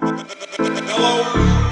Hello.